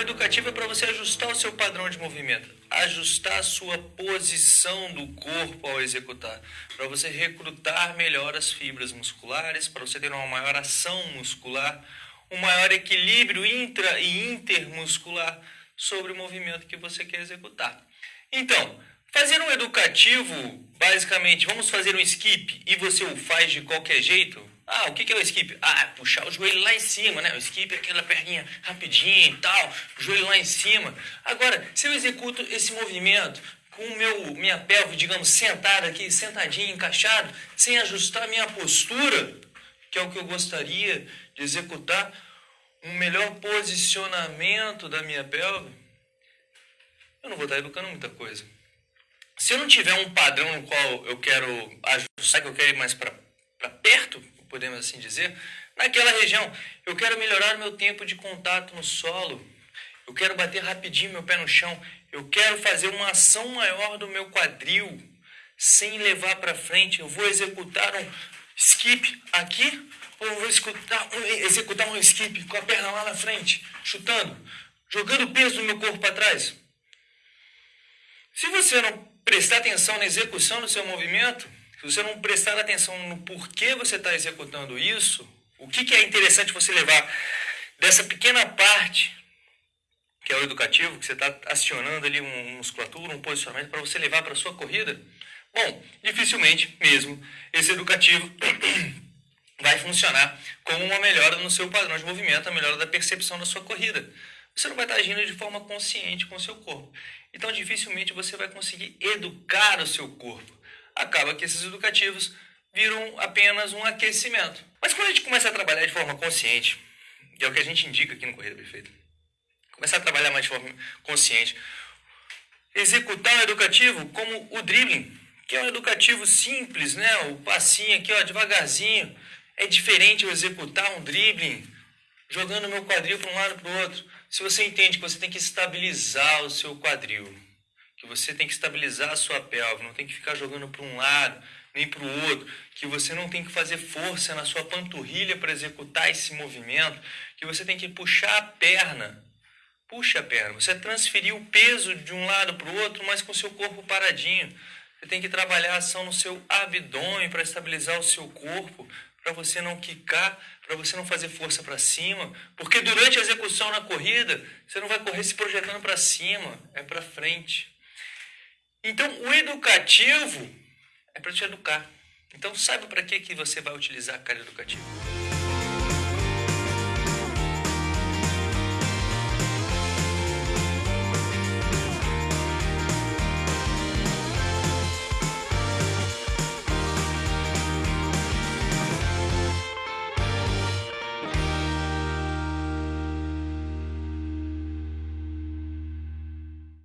educativo é para você ajustar o seu padrão de movimento, ajustar a sua posição do corpo ao executar, para você recrutar melhor as fibras musculares, para você ter uma maior ação muscular, um maior equilíbrio intra e intermuscular sobre o movimento que você quer executar. Então, fazer um educativo, basicamente, vamos fazer um skip e você o faz de qualquer jeito, ah, o que, é o skip? Ah, é puxar o joelho lá em cima, né? O skip é aquela perninha rapidinho e tal, joelho lá em cima. Agora, se eu executo esse movimento com meu, minha pelve, digamos, sentada aqui, sentadinho, encaixado, sem ajustar minha postura, que é o que eu gostaria de executar, um melhor posicionamento da minha pelve, eu não vou estar educando muita coisa. Se eu não tiver um padrão no qual eu quero ajustar, que eu quero ir mais para perto, podemos assim dizer, naquela região. Eu quero melhorar meu tempo de contato no solo. Eu quero bater rapidinho meu pé no chão. Eu quero fazer uma ação maior do meu quadril sem levar para frente. Eu vou executar um skip aqui ou vou executar um, executar um skip com a perna lá na frente, chutando, jogando o peso do meu corpo para trás. Se você não prestar atenção na execução do seu movimento, se você não prestar atenção no porquê você está executando isso, o que, que é interessante você levar dessa pequena parte, que é o educativo, que você está acionando ali uma musculatura, um posicionamento para você levar para a sua corrida, bom, dificilmente mesmo esse educativo vai funcionar como uma melhora no seu padrão de movimento, a melhora da percepção da sua corrida. Você não vai estar agindo de forma consciente com o seu corpo. Então, dificilmente você vai conseguir educar o seu corpo acaba que esses educativos viram apenas um aquecimento. Mas quando a gente começa a trabalhar de forma consciente, que é o que a gente indica aqui no Corrida Perfeita, começar a trabalhar mais de forma consciente, executar o educativo como o dribbling, que é um educativo simples, né? O passinho aqui, ó, devagarzinho. É diferente eu executar um dribbling jogando meu quadril para um lado para o outro. Se você entende que você tem que estabilizar o seu quadril, que você tem que estabilizar a sua pelve, não tem que ficar jogando para um lado nem para o outro, que você não tem que fazer força na sua panturrilha para executar esse movimento, que você tem que puxar a perna. Puxa a perna. Você transferiu o peso de um lado para o outro, mas com seu corpo paradinho. Você tem que trabalhar a ação no seu abdômen para estabilizar o seu corpo, para você não quicar, para você não fazer força para cima, porque durante a execução na corrida, você não vai correr se projetando para cima, é para frente. Então, o educativo é para te educar. Então, saiba para que, que você vai utilizar a cara educativa.